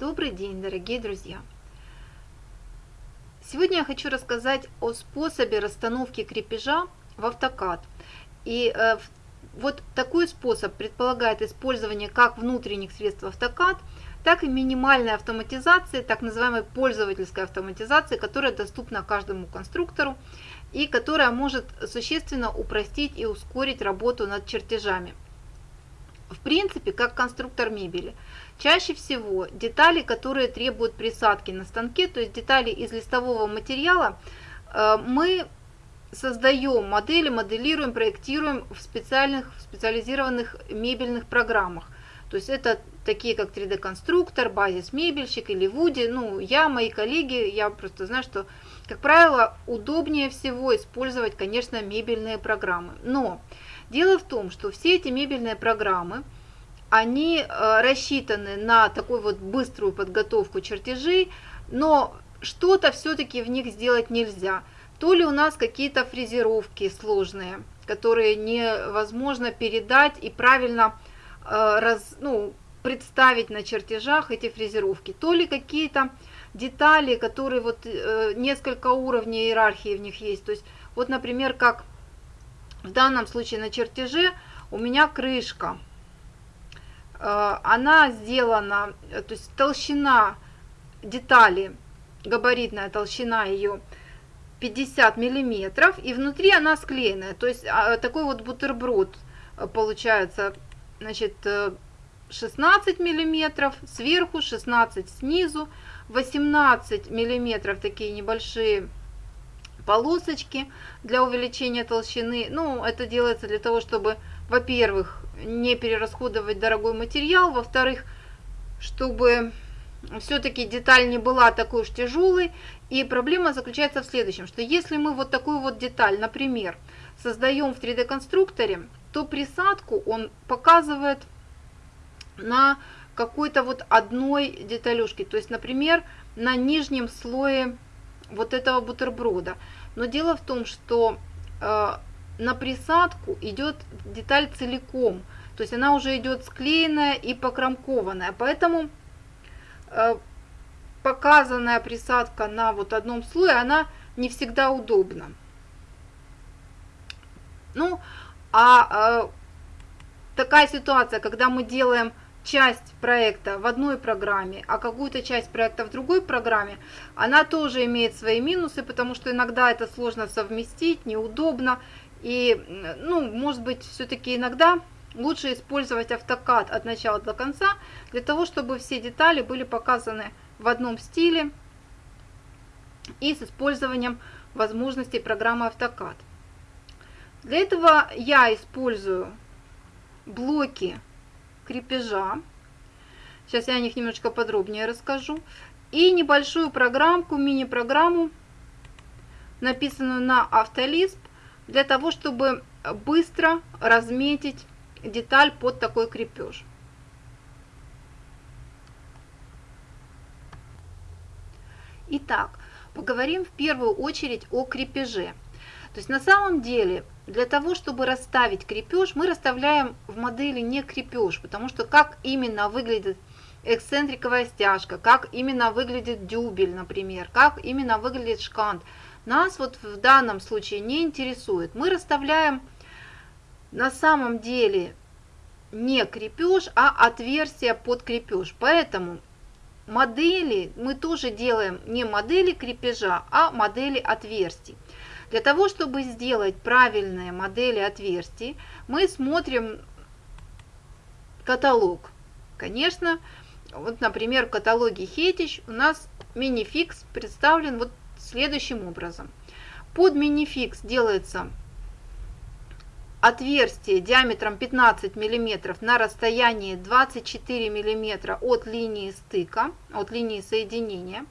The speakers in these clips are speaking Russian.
Добрый день, дорогие друзья! Сегодня я хочу рассказать о способе расстановки крепежа в автокад. И э, вот такой способ предполагает использование как внутренних средств автокад, так и минимальной автоматизации, так называемой пользовательской автоматизации, которая доступна каждому конструктору и которая может существенно упростить и ускорить работу над чертежами. В принципе, как конструктор мебели. Чаще всего детали, которые требуют присадки на станке, то есть детали из листового материала, э, мы создаем модели, моделируем, проектируем в специальных, в специализированных мебельных программах. То есть это такие как 3D-конструктор, базис мебельщик или Вуди. Ну, я, мои коллеги, я просто знаю, что, как правило, удобнее всего использовать, конечно, мебельные программы. Но Дело в том, что все эти мебельные программы, они э, рассчитаны на такую вот быструю подготовку чертежей, но что-то все-таки в них сделать нельзя. То ли у нас какие-то фрезеровки сложные, которые невозможно передать и правильно э, раз, ну, представить на чертежах эти фрезеровки, то ли какие-то детали, которые вот э, несколько уровней иерархии в них есть. То есть вот, например, как в данном случае на чертеже у меня крышка. Э, она сделана, э, то есть толщина детали, габаритная толщина ее 50 миллиметров, и внутри она склеенная. То есть а, такой вот бутерброд э, получается, значит, 16 миллиметров сверху, 16 снизу, 18 миллиметров такие небольшие полосочки для увеличения толщины. Ну, это делается для того, чтобы, во-первых, не перерасходовать дорогой материал, во-вторых, чтобы все-таки деталь не была такой уж тяжелой. И проблема заключается в следующем, что если мы вот такую вот деталь, например, создаем в 3D-конструкторе, то присадку он показывает на какой-то вот одной деталюшке. То есть, например, на нижнем слое вот этого бутерброда. Но дело в том, что э, на присадку идет деталь целиком, то есть она уже идет склеенная и покромкованная, поэтому э, показанная присадка на вот одном слое, она не всегда удобна. Ну, а э, такая ситуация, когда мы делаем часть проекта в одной программе, а какую-то часть проекта в другой программе, она тоже имеет свои минусы, потому что иногда это сложно совместить, неудобно. И, ну, может быть, все-таки иногда лучше использовать автокад от начала до конца, для того, чтобы все детали были показаны в одном стиле и с использованием возможностей программы автокад. Для этого я использую блоки крепежа. Сейчас я о них немножечко подробнее расскажу. И небольшую программку, мини-программу, написанную на Автолисп, для того, чтобы быстро разметить деталь под такой крепеж. Итак, поговорим в первую очередь о крепеже. То есть на самом деле для того, чтобы расставить крепеж, мы расставляем в модели не крепеж, потому что как именно выглядит эксцентриковая стяжка, как именно выглядит дюбель, например, как именно выглядит шкант, нас вот в данном случае не интересует. Мы расставляем на самом деле не крепеж, а отверстие под крепеж. Поэтому модели мы тоже делаем не модели крепежа, а модели отверстий. Для того, чтобы сделать правильные модели отверстий, мы смотрим каталог. Конечно, вот, например, в каталоге Хетич у нас минификс представлен вот следующим образом. Под минификс делается отверстие диаметром 15 мм на расстоянии 24 мм от линии стыка, от линии соединения.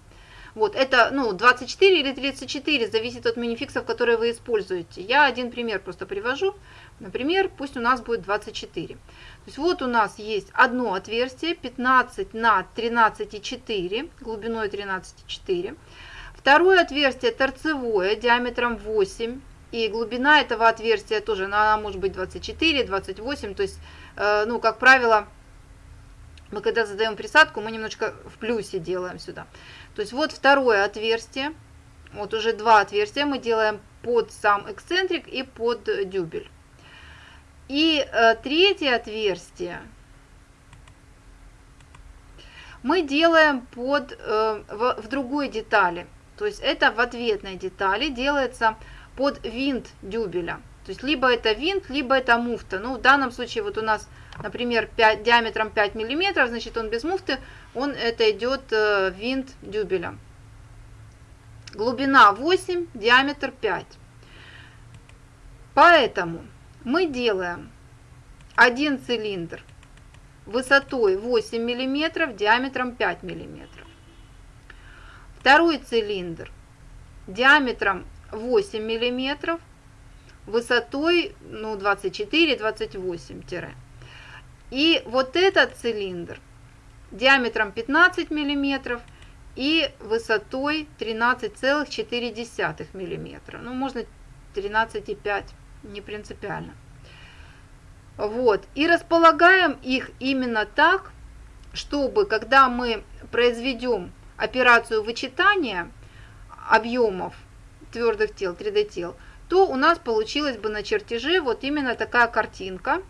Вот, это ну, 24 или 34, зависит от минификсов, которые вы используете. Я один пример просто привожу. Например, пусть у нас будет 24. То есть вот у нас есть одно отверстие 15 на 13,4, глубиной 13,4. Второе отверстие торцевое, диаметром 8. И глубина этого отверстия тоже, она может быть 24, 28. То есть, э, ну, как правило, мы когда задаем присадку, мы немножко в плюсе делаем сюда. То есть вот второе отверстие, вот уже два отверстия мы делаем под сам эксцентрик и под дюбель. И э, третье отверстие мы делаем под, э, в, в другой детали. То есть это в ответной детали делается под винт дюбеля. То есть либо это винт, либо это муфта. Ну, в данном случае вот у нас, например, 5, диаметром 5 миллиметров, значит он без муфты, он это идет э, винт дюбеля. Глубина 8, диаметр 5. Поэтому мы делаем один цилиндр высотой 8 мм, диаметром 5 мм. Второй цилиндр диаметром 8 мм, высотой ну, 24-28 тире. И вот этот цилиндр диаметром 15 мм и высотой 13,4 мм. Ну, можно 13,5, не принципиально. Вот. И располагаем их именно так, чтобы, когда мы произведем операцию вычитания объемов твердых тел, 3D тел, то у нас получилась бы на чертеже вот именно такая картинка,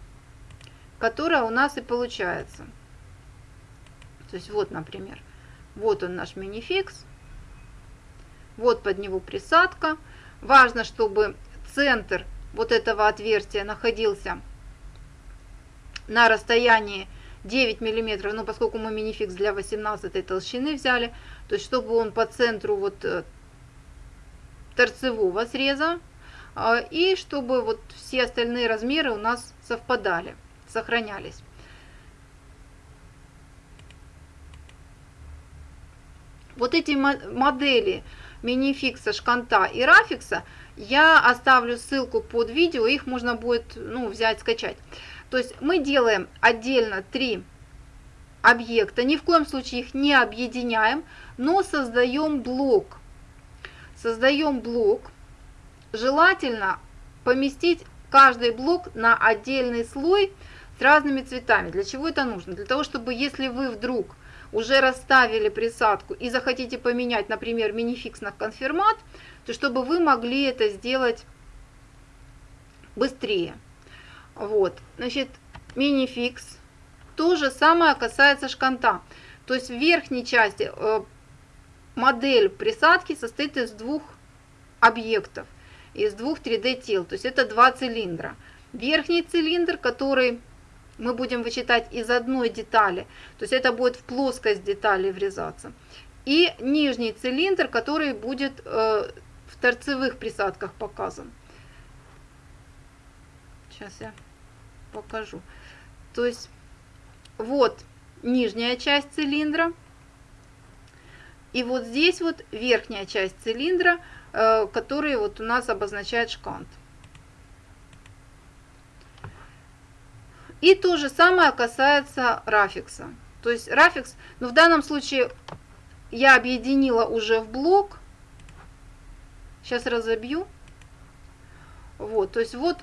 которая у нас и получается. То есть вот, например, вот он наш минификс, вот под него присадка. Важно, чтобы центр вот этого отверстия находился на расстоянии 9 миллиметров, ну поскольку мы минификс для 18 толщины взяли, то есть чтобы он по центру вот э, торцевого среза, а, и чтобы вот все остальные размеры у нас совпадали, сохранялись. Вот эти модели минификса, шканта и рафикса я оставлю ссылку под видео, их можно будет ну, взять, скачать. То есть мы делаем отдельно три объекта, ни в коем случае их не объединяем, но создаем блок. Создаем блок. Желательно поместить каждый блок на отдельный слой с разными цветами. Для чего это нужно? Для того, чтобы если вы вдруг уже расставили присадку и захотите поменять, например, минификс на конфирмат, то чтобы вы могли это сделать быстрее. Вот, значит, минификс. То же самое касается шканта. То есть в верхней части э, модель присадки состоит из двух объектов, из двух 3D тел. То есть это два цилиндра. Верхний цилиндр, который мы будем вычитать из одной детали, то есть это будет в плоскость детали врезаться. И нижний цилиндр, который будет э, в торцевых присадках показан. Сейчас я покажу. То есть вот нижняя часть цилиндра. И вот здесь вот верхняя часть цилиндра, э, который вот у нас обозначает шкант. И то же самое касается рафикса. То есть рафикс, но ну, в данном случае я объединила уже в блок. Сейчас разобью. Вот, то есть вот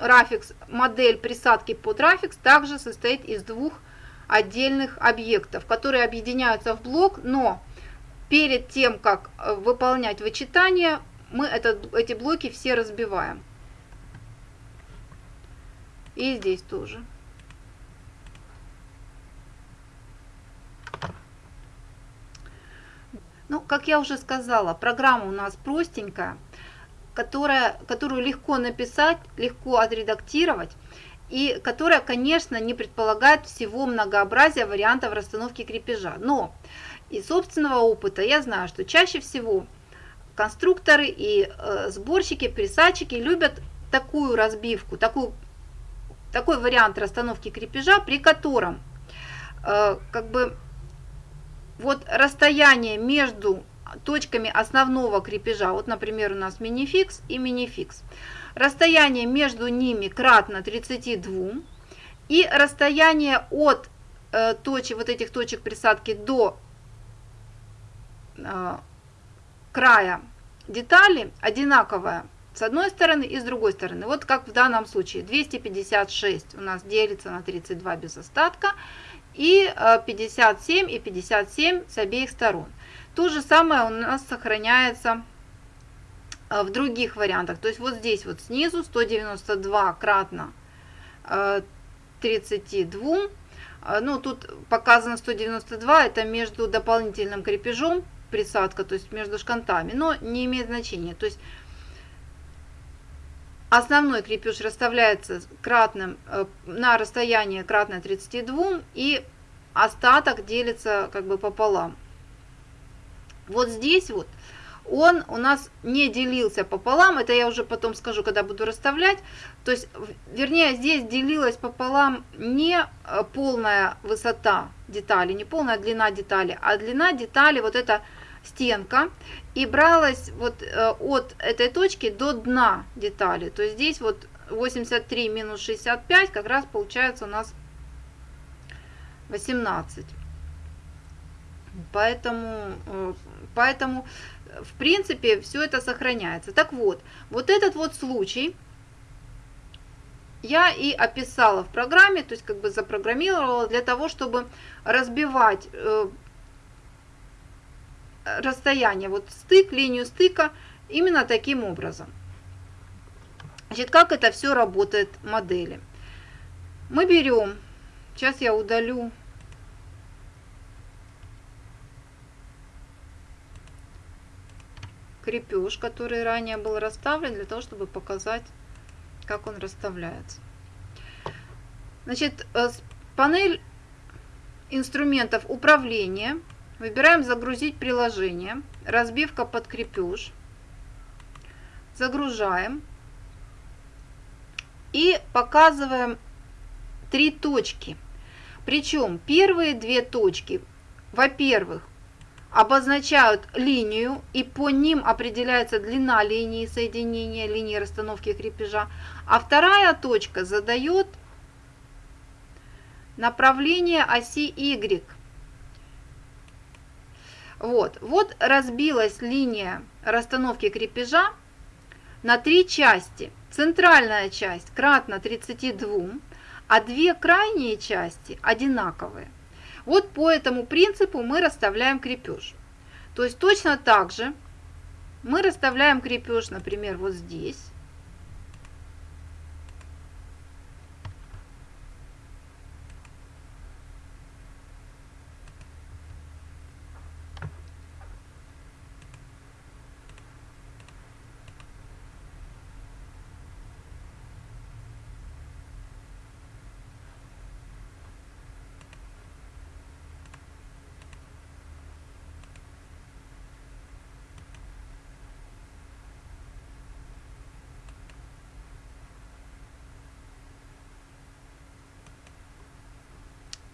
Рафикс, модель присадки под Рафикс также состоит из двух отдельных объектов, которые объединяются в блок, но перед тем, как э, выполнять вычитание, мы этот, эти блоки все разбиваем. И здесь тоже. Ну, как я уже сказала, программа у нас простенькая которая, которую легко написать, легко отредактировать, и которая, конечно, не предполагает всего многообразия вариантов расстановки крепежа. Но из собственного опыта я знаю, что чаще всего конструкторы и э, сборщики, присадчики любят такую разбивку, такую, такой вариант расстановки крепежа, при котором э, как бы вот расстояние между точками основного крепежа, вот, например, у нас минификс и минификс, расстояние между ними кратно 32, и расстояние от э, точек, вот этих точек присадки до э, края детали одинаковое с одной стороны и с другой стороны. Вот как в данном случае 256 у нас делится на 32 без остатка и 57 э, и 57 с обеих сторон. То же самое у нас сохраняется э, в других вариантах. То есть вот здесь вот снизу 192 кратно 32. Ну, тут показано 192, это между дополнительным крепежом присадка, то есть между шкантами, но не имеет значения. То есть основной крепеж расставляется кратным, э, на расстояние кратное 32 и остаток делится как бы пополам. Вот здесь вот он у нас не делился пополам, это я уже потом скажу, когда буду расставлять. То есть, вернее, здесь делилась пополам не э, полная высота детали, не полная длина детали, а длина детали вот это стенка и бралась вот э, от этой точки до дна детали. То есть здесь вот 83 минус 65 как раз получается у нас 18. Поэтому, э, поэтому в принципе все это сохраняется. Так вот, вот этот вот случай я и описала в программе, то есть как бы запрограммировала для того, чтобы разбивать э, расстояние, вот стык, линию стыка именно таким образом. Значит, как это все работает модели? Мы берем, сейчас я удалю крепеж, который ранее был расставлен, для того, чтобы показать, как он расставляется. Значит, э, панель инструментов управления – Выбираем «Загрузить приложение», разбивка под крепеж. Загружаем. И показываем три точки. Причем первые две точки, во-первых, обозначают линию, и по ним определяется длина линии соединения, линии расстановки крепежа. А вторая точка задает направление оси Y вот, вот разбилась линия расстановки крепежа на три части. Центральная часть кратно 32, а две крайние части одинаковые. Вот по этому принципу мы расставляем крепеж. То есть точно так же мы расставляем крепеж, например, вот здесь.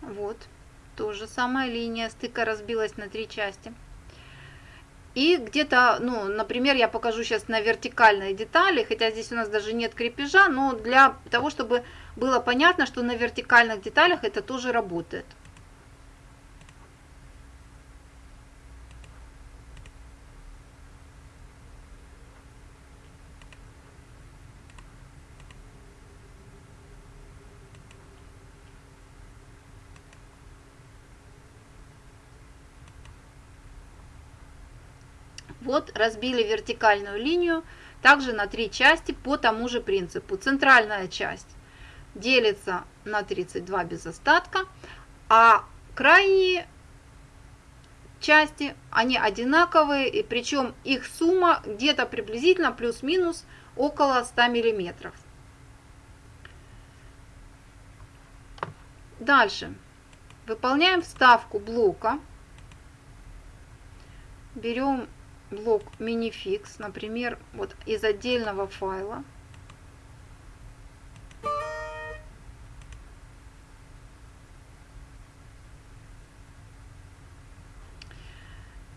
Вот, тоже самая линия стыка разбилась на три части. И где-то, ну, например, я покажу сейчас на вертикальные детали, хотя здесь у нас даже нет крепежа, но для того, чтобы было понятно, что на вертикальных деталях это тоже работает. Вот разбили вертикальную линию также на три части по тому же принципу. Центральная часть делится на 32 без остатка, а крайние части, они одинаковые, и причем их сумма где-то приблизительно плюс-минус около 100 миллиметров. Дальше. Выполняем вставку блока. Берем блок minifix, например, вот из отдельного файла.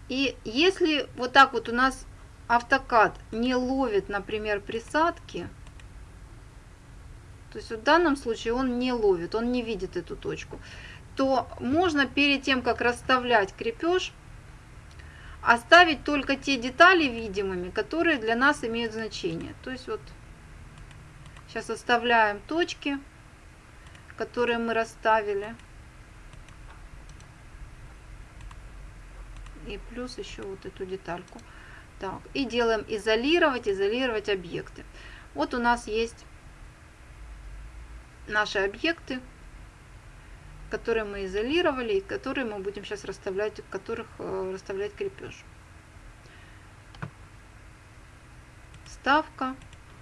И если вот так вот у нас автокад не ловит, например, присадки, то есть в данном случае он не ловит, он не видит эту точку, то можно перед тем, как расставлять крепеж, оставить только те детали видимыми, которые для нас имеют значение. То есть вот сейчас оставляем точки, которые мы расставили. И плюс еще вот эту детальку. Так, и делаем изолировать, изолировать объекты. Вот у нас есть наши объекты, которые мы изолировали и которые мы будем сейчас расставлять, в которых э, расставлять крепеж. Ставка,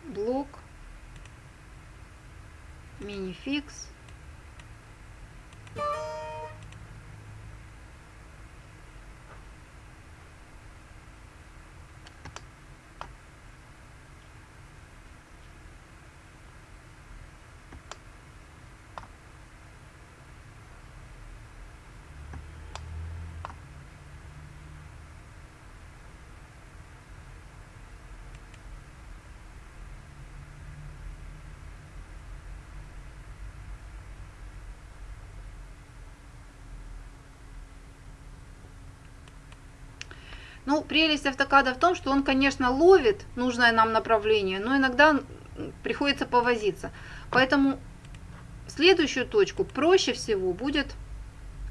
блок, минификс. Ну, прелесть автокада в том, что он, конечно, ловит нужное нам направление, но иногда приходится повозиться. Поэтому следующую точку проще всего будет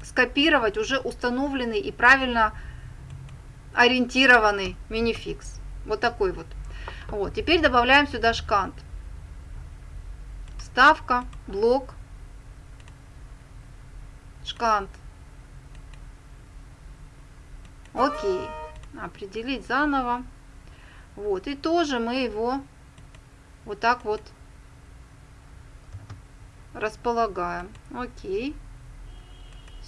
скопировать уже установленный и правильно ориентированный минификс. Вот такой вот. Вот. Теперь добавляем сюда шкант. Ставка, блок, шкант. Окей определить заново. Вот, и тоже мы его вот так вот располагаем. Окей.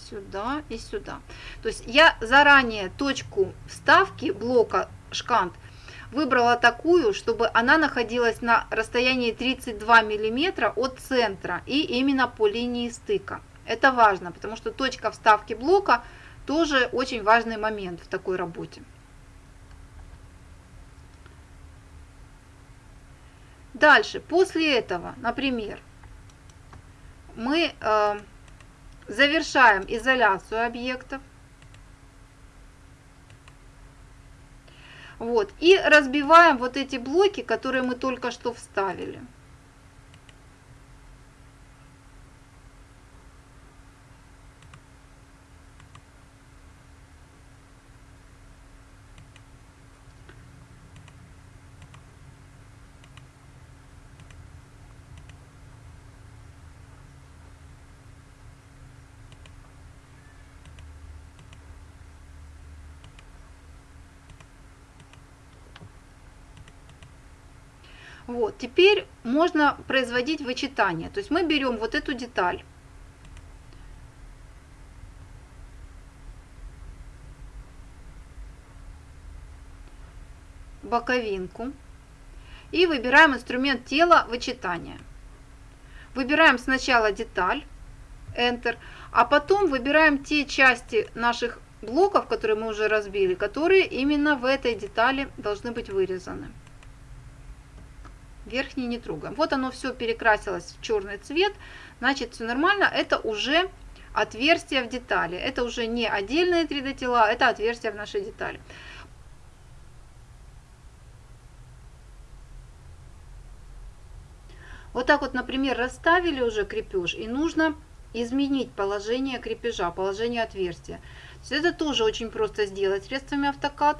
Сюда и сюда. То есть я заранее точку вставки блока шкант выбрала такую, чтобы она находилась на расстоянии 32 миллиметра от центра и именно по линии стыка. Это важно, потому что точка вставки блока тоже очень важный момент в такой работе. Дальше, после этого, например, мы э, завершаем изоляцию объектов. Вот, и разбиваем вот эти блоки, которые мы только что вставили. Вот, теперь можно производить вычитание. То есть мы берем вот эту деталь, боковинку и выбираем инструмент тела вычитания. Выбираем сначала деталь, Enter, а потом выбираем те части наших блоков, которые мы уже разбили, которые именно в этой детали должны быть вырезаны верхний не трогаем. Вот оно все перекрасилось в черный цвет, значит все нормально, это уже отверстие в детали. Это уже не отдельные 3D тела, это отверстие в нашей детали. Вот так вот, например, расставили уже крепеж, и нужно изменить положение крепежа, положение отверстия. это тоже очень просто сделать средствами автокад.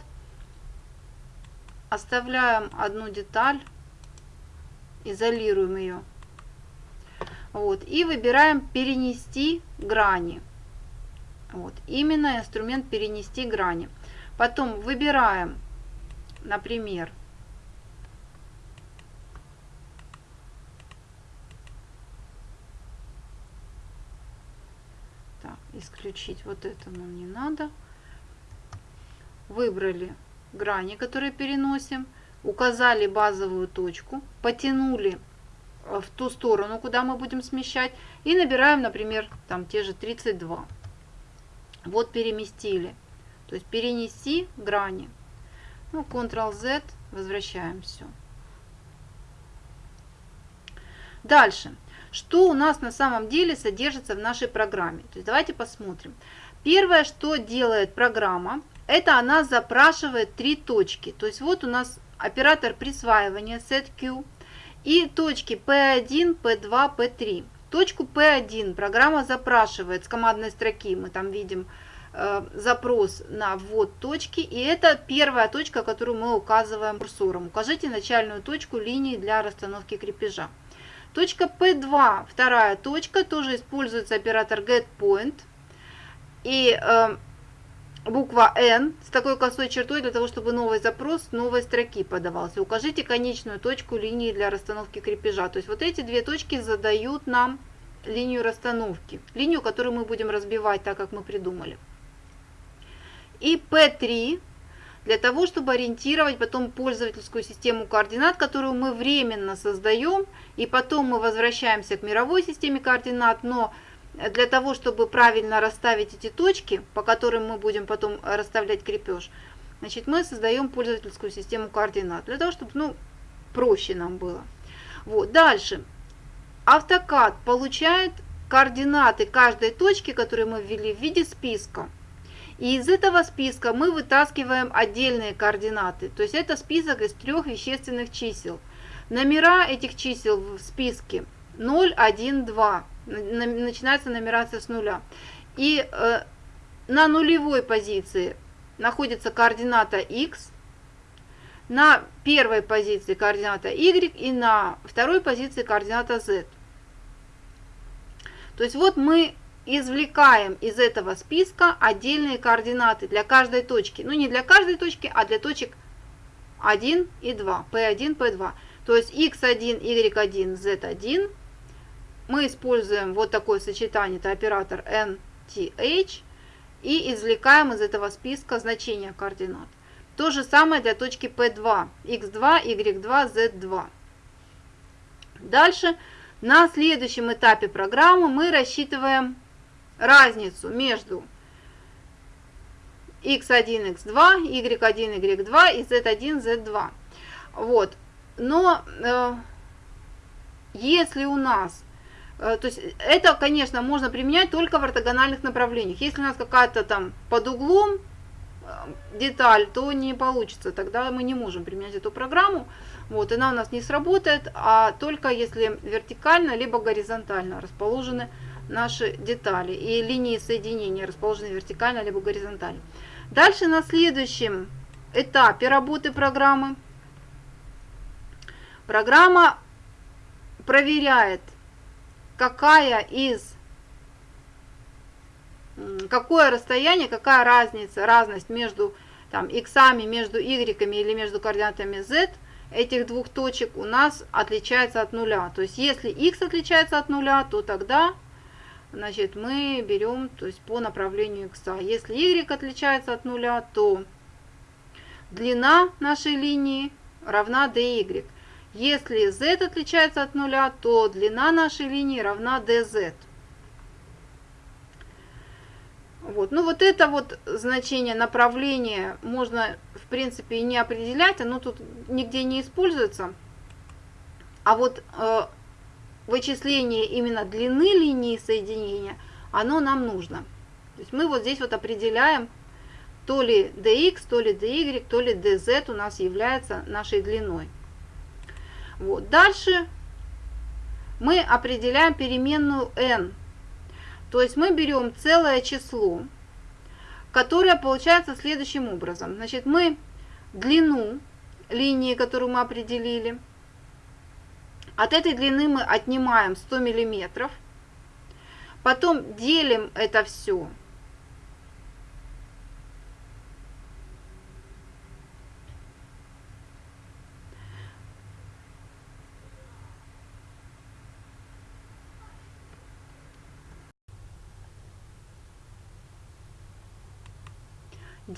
Оставляем одну деталь изолируем ее. Вот, и выбираем перенести грани. Вот, именно инструмент перенести грани. Потом выбираем, например, исключить вот это нам не надо. Выбрали грани, которые переносим указали базовую точку, потянули э, в ту сторону, куда мы будем смещать, и набираем, например, там те же 32. Вот переместили. То есть перенести грани. Ну, Ctrl-Z, возвращаем все. Дальше. Что у нас на самом деле содержится в нашей программе? То есть давайте посмотрим. Первое, что делает программа, это она запрашивает три точки. То есть вот у нас оператор присваивания setQ и точки P1, P2, P3. Точку P1 программа запрашивает с командной строки, мы там видим э, запрос на ввод точки. И это первая точка, которую мы указываем курсором. Укажите начальную точку линии для расстановки крепежа. Точка P2, вторая точка, тоже используется оператор getPoint. И э, буква N с такой косой чертой для того, чтобы новый запрос новой строки подавался. Укажите конечную точку линии для расстановки крепежа. То есть вот эти две точки задают нам линию расстановки, линию, которую мы будем разбивать так, как мы придумали. И P3 для того, чтобы ориентировать потом пользовательскую систему координат, которую мы временно создаем, и потом мы возвращаемся к мировой системе координат, но для того, чтобы правильно расставить эти точки, по которым мы будем потом расставлять крепеж, значит, мы создаем пользовательскую систему координат, для того, чтобы ну, проще нам было. Вот. Дальше. AutoCAD получает координаты каждой точки, которые мы ввели в виде списка. И из этого списка мы вытаскиваем отдельные координаты. То есть это список из трех вещественных чисел. Номера этих чисел в списке 0, 1, 2 начинается нумерация с нуля. И э, на нулевой позиции находится координата x, на первой позиции координата y и на второй позиции координата z. То есть вот мы извлекаем из этого списка отдельные координаты для каждой точки. Ну не для каждой точки, а для точек 1 и 2, p1, p2. То есть x1, y1, z1 мы используем вот такое сочетание, это оператор NTH, и извлекаем из этого списка значение координат. То же самое для точки P2, x2, y2, z2. Дальше на следующем этапе программы мы рассчитываем разницу между x1, x2, y1, y2 и z1, z2. Вот. Но э, если у нас то есть это, конечно, можно применять только в ортогональных направлениях. Если у нас какая-то там под углом э, деталь, то не получится. Тогда мы не можем применять эту программу. Вот, она у нас не сработает, а только если вертикально, либо горизонтально расположены наши детали. И линии соединения расположены вертикально, либо горизонтально. Дальше на следующем этапе работы программы программа проверяет какая из какое расстояние, какая разница, разность между там, иксами, между y или между координатами z этих двух точек у нас отличается от нуля. То есть если x отличается от нуля, то тогда значит, мы берем то есть, по направлению x. Если y отличается от нуля, то длина нашей линии равна dy. Если z отличается от нуля, то длина нашей линии равна dz. Вот. Ну вот это вот значение направления можно в принципе и не определять, оно тут нигде не используется. А вот э, вычисление именно длины линии соединения, оно нам нужно. То есть мы вот здесь вот определяем, то ли dx, то ли dy, то ли dz у нас является нашей длиной. Вот. Дальше мы определяем переменную n. То есть мы берем целое число, которое получается следующим образом. Значит, мы длину линии, которую мы определили, от этой длины мы отнимаем 100 миллиметров, потом делим это все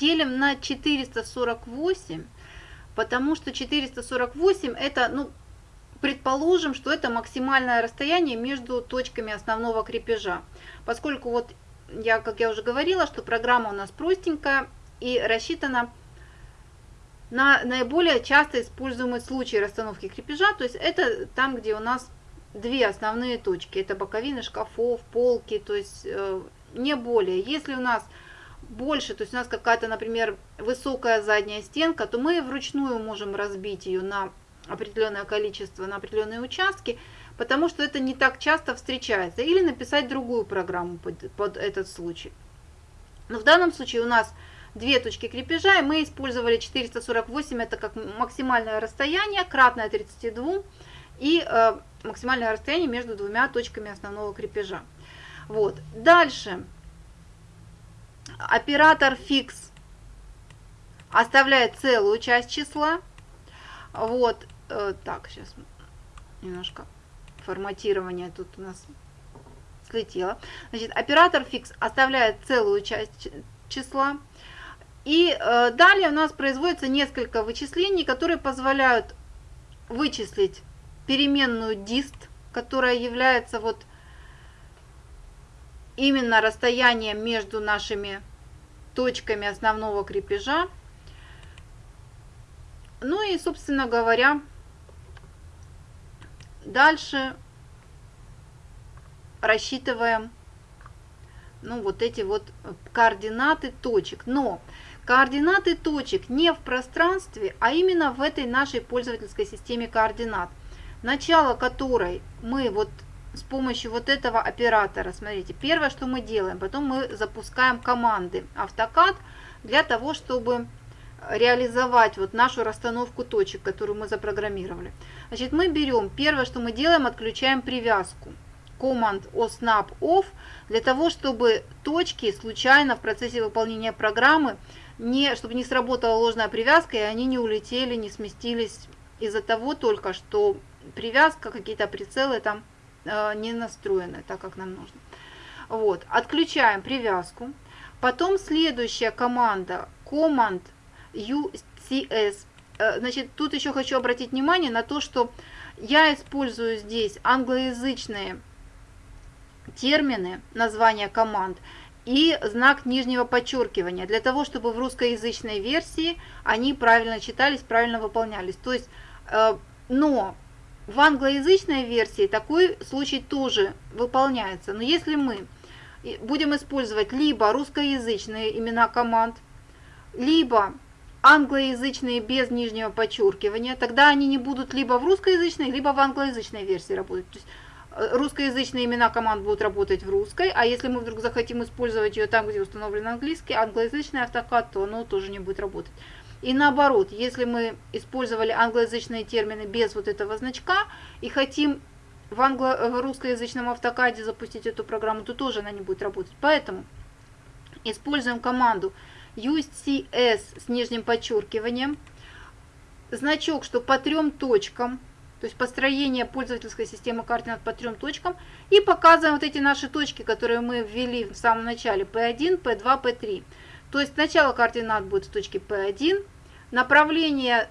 делим на 448, потому что 448 это, ну, предположим, что это максимальное расстояние между точками основного крепежа. Поскольку вот я, как я уже говорила, что программа у нас простенькая и рассчитана на наиболее часто используемые случаи расстановки крепежа. То есть это там, где у нас две основные точки. Это боковины шкафов, полки, то есть э, не более. Если у нас больше, то есть у нас какая-то, например, высокая задняя стенка, то мы вручную можем разбить ее на определенное количество, на определенные участки, потому что это не так часто встречается. Или написать другую программу под, под этот случай. Но в данном случае у нас две точки крепежа, и мы использовали 448, это как максимальное расстояние, кратное 32, и э, максимальное расстояние между двумя точками основного крепежа. Вот. Дальше. Оператор фикс оставляет целую часть числа. Вот. Э, так, сейчас немножко форматирование тут у нас слетело. Значит, оператор фикс оставляет целую часть числа. И э, далее у нас производится несколько вычислений, которые позволяют вычислить переменную дист, которая является вот именно расстоянием между нашими точками основного крепежа. Ну и, собственно говоря, дальше рассчитываем ну, вот эти вот координаты точек. Но координаты точек не в пространстве, а именно в этой нашей пользовательской системе координат, начало которой мы вот с помощью вот этого оператора, смотрите, первое, что мы делаем, потом мы запускаем команды автокад для того, чтобы реализовать вот нашу расстановку точек, которую мы запрограммировали. Значит, мы берем, первое, что мы делаем, отключаем привязку команд OSNAP OFF для того, чтобы точки случайно в процессе выполнения программы, не, чтобы не сработала ложная привязка, и они не улетели, не сместились из-за того только, что привязка, какие-то прицелы там не настроены так, как нам нужно. Вот, отключаем привязку. Потом следующая команда, команд UCS. Э, значит, тут еще хочу обратить внимание на то, что я использую здесь англоязычные термины, названия команд и знак нижнего подчеркивания, для того, чтобы в русскоязычной версии они правильно читались, правильно выполнялись. То есть, э, но в англоязычной версии такой случай тоже выполняется. Но если мы будем использовать либо русскоязычные имена команд, либо англоязычные без нижнего подчеркивания, тогда они не будут либо в русскоязычной, либо в англоязычной версии работать. То есть Э, русскоязычные имена команд будут работать в русской, а если мы вдруг захотим использовать ее там, где установлен английский, англоязычный автокад, то оно тоже не будет работать. И наоборот, если мы использовали англоязычные термины без вот этого значка и хотим в, англо в русскоязычном автокаде запустить эту программу, то тоже она не будет работать. Поэтому используем команду UCS с нижним подчеркиванием, значок, что по трем точкам – то есть построение пользовательской системы координат по трем точкам. И показываем вот эти наши точки, которые мы ввели в самом начале, P1, P2, P3. То есть начало координат будет в точке P1, направление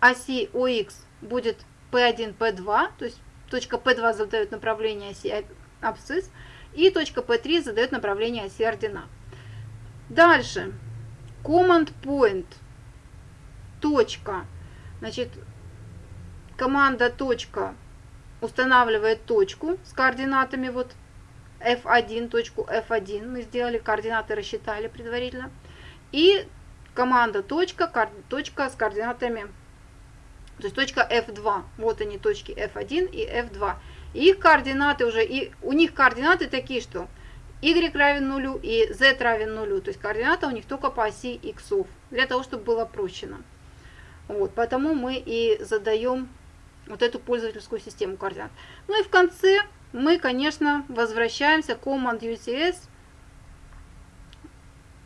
оси OX будет P1, P2, то есть точка P2 задает направление оси абсцисс, и точка P3 задает направление оси ординат. Дальше, command point, точка, значит, команда точка устанавливает точку с координатами вот F1, точку F1 мы сделали, координаты рассчитали предварительно. И команда точка, точка с координатами, то есть точка F2, вот они точки F1 и F2. И их координаты уже, и у них координаты такие, что y равен нулю и z равен нулю, то есть координата у них только по оси x, для того, чтобы было прощено. Вот, поэтому мы и задаем вот эту пользовательскую систему координат. Ну и в конце мы, конечно, возвращаемся к Command UCS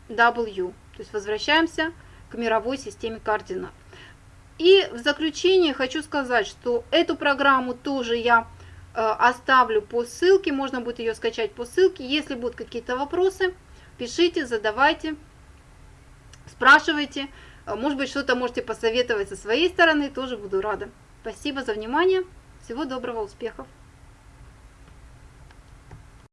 W, то есть возвращаемся к мировой системе координат. И в заключение хочу сказать, что эту программу тоже я э, оставлю по ссылке, можно будет ее скачать по ссылке. Если будут какие-то вопросы, пишите, задавайте, спрашивайте. Э, может быть, что-то можете посоветовать со своей стороны, тоже буду рада. Спасибо за внимание. Всего доброго, успехов!